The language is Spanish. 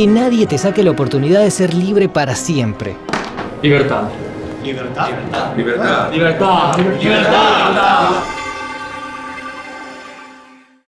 que nadie te saque la oportunidad de ser libre para siempre. Libertad. Libertad. Libertad. Libertad. Libertad. libertad.